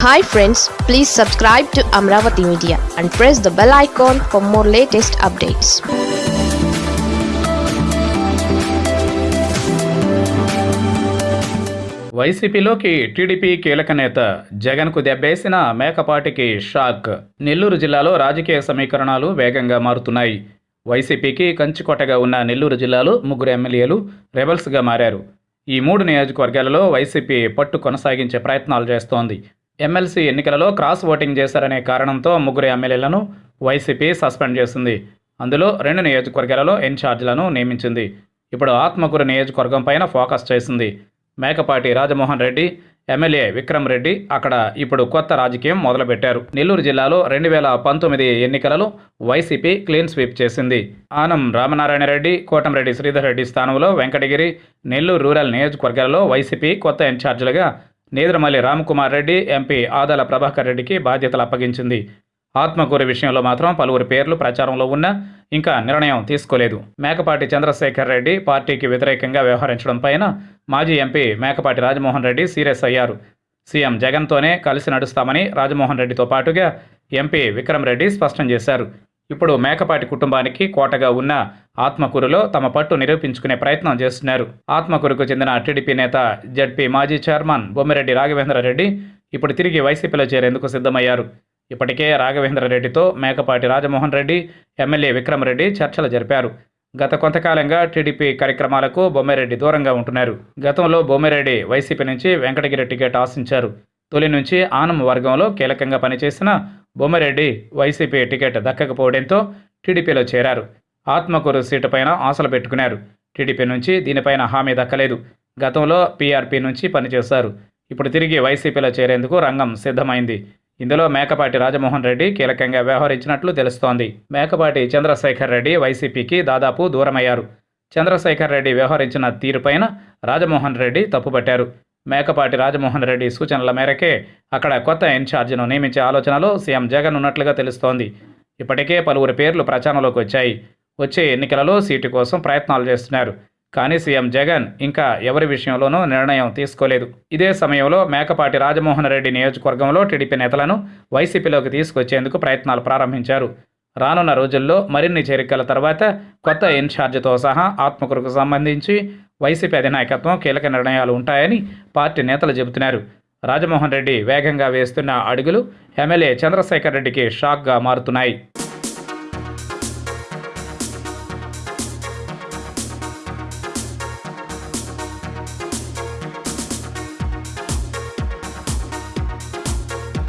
Hi friends please subscribe to Amaravati media and press the bell icon for more latest updates వైసీపీలోకి TDP కీలక నేత జగన్కు దెబ్బేసిన మేకపాటికి shock. Nellore జిల్లాలో రాజకీయ సమీకరణాలు వేగంగా మారుతున్నాయి. వైసీపీకి కంచుకొట్టగా ఉన్న నెల్లూరు జిల్లాలో ముగ్గురు ఎమ్మెల్యేలు రెబల్స్గా మారారు. ఈ మూడు నియోజకవర్గాలలో వైసీపీ పట్టు కొనసాగించే ప్రయత్నాలు చేస్తోంది. ఎమ్మెల్సీ ఎన్నికలలో క్రాస్ ఓటింగ్ చేశారనే కారణంతో ముగ్గురు ఎమ్మెల్యేలను వైసీపీ సస్పెండ్ చేసింది. అందులో రెండు నియోజకవర్గాలలో ఇన్ఛార్జీలను నియమించింది. ఇప్పుడు ఆత్మకూరు నియోజకవర్గం పైన ఫోకస్ చేసింది. మేకపాటి రాజమోహన్ రెడ్డి ఎమ్మెల్యే విక్రమ్ రెడ్డి అక్కడ ఇప్పుడు కొత్త రాజకీయం మొదలుపెట్టారు. నెల్లూరు జిల్లాలో రెండు వేల పంతొమ్మిది ఎన్నికలలో వైసీపీ క్లీన్ స్వీప్ చేసింది. ఆనం రామనారాయణ రెడ్డి కోటంరెడ్డి శ్రీధర్ రెడ్డి స్థానంలో వెంకటగిరి నెల్లూరు రూరల్ నియోజకవర్గాలలో వైసీపీ కొత్త ఇన్ఛార్జీలుగా నేదురమల్లి రామ్కుమార్ రెడ్డి ఎంపీ ఆదాల ప్రభాకర్ రెడ్డికి బాధ్యతలు అప్పగించింది. ఆత్మకూరు విషయంలో మాత్రం పలువురు పేర్లు ప్రచారంలో ఉన్నా ఇంకా నిర్ణయం తీసుకోలేదు. మేకపాటి చంద్రశేఖర్ రెడ్డి పార్టీకి వ్యతిరేకంగా వ్యవహరించడం పైన మాజీ ఎంపీ మేకపాటి రాజమోహన్ రెడ్డి సీరియస్ అయ్యారు. సీఎం జగన్తోనే కలిసి నడుస్తామని రాజమోహన్ రెడ్డితో పాటుగా ఎంపీ విక్రమ్ రెడ్డి స్పష్టం చేశారు. ఇప్పుడు మేకపాటి కుటుంబానికి కోటగా ఉన్న ఆత్మకూరులో తమ పట్టు నిరూపించుకునే ప్రయత్నం చేస్తున్నారు. ఆత్మకూరుకు చెందిన టీడీపీ నేత జడ్పీ మాజీ చైర్మన్ బొమ్మిరెడ్డి రాఘవేంద్ర రెడ్డి ఇప్పుడు తిరిగి వైసీపీలో చేరేందుకు సిద్ధమయ్యారు. ఇప్పటికే రాఘవేంద్ర రెడ్డితో మేకపాటి రాజమోహన్ రెడ్డి ఎమ్మెల్యే విక్రమరెడ్డి చర్చలు జరిపారు. గత కొంతకాలంగా టీడీపీ కార్యక్రమాలకు బొమ్మిరెడ్డి దూరంగా ఉంటున్నారు. గతంలో బొమ్మిరెడ్డి వైసీపీ నుంచి వెంకటగిరి టికెట్ ఆశించారు. తొలి నుంచి ఆనం వర్గంలో కీలకంగా పనిచేసిన బొమ్మరెడ్డి వైసీపీ టికెట్ దక్కకపోవడంతో టీడీపీలో చేరారు. ఆత్మకూరు సీటు పైన ఆశలు పెట్టుకున్నారు. టీడీపీ నుంచి దీనిపైన హామీ దక్కలేదు. గతంలో పీఆర్పీ నుంచి పనిచేశారు. ఇప్పుడు తిరిగి వైసీపీలో చేరేందుకు రంగం సిద్ధమైంది. ఇందులో మేకపాటి రాజమోహన్ రెడ్డి కీలకంగా వ్యవహరించినట్లు తెలుస్తోంది. మేకపాటి చంద్రశేఖర్ రెడ్డి వైసీపీకి దాదాపు దూరమయ్యారు. చంద్రశేఖర్ రెడ్డి వ్యవహరించిన తీరుపైన రాజమోహన్ రెడ్డి తప్పుపట్టారు. మేకపాటి రాజమోహన్ రెడ్డి సూచనల మేరకే అక్కడ కొత్త ఇన్ఛార్జిను నియమించే ఆలోచనలో సీఎం జగన్ ఉన్నట్లుగా తెలుస్తోంది. ఇప్పటికే పలువురు పేర్లు ప్రచారంలోకి వచ్చాయి. వచ్చే ఎన్నికలలో సీటు కోసం ప్రయత్నాలు చేస్తున్నారు. కానీ సీఎం జగన్ ఇంకా ఎవరి విషయంలోనూ నిర్ణయం తీసుకోలేదు. ఇదే సమయంలో మేకపాటి రాజమోహన్ రెడ్డి నియోజకవర్గంలో టీడీపీ నేతలను వైసీపీలోకి తీసుకొచ్చేందుకు ప్రయత్నాలు ప్రారంభించారు. రానున్న రోజుల్లో మరిన్ని చేరికల తర్వాత కొత్త ఇన్ఛార్జితో సహా ఆత్మకూరుకు సంబంధించి వైసీపీ అధినాయకత్వం కీలక నిర్ణయాలు ఉంటాయని పార్టీ నేతలు చెబుతున్నారు. రాజమోహన్ రెడ్డి వేగంగా వేస్తున్న అడుగులు ఎమ్మెల్యే చంద్రశేఖర్ రెడ్డికి షాక్గా మారుతున్నాయి.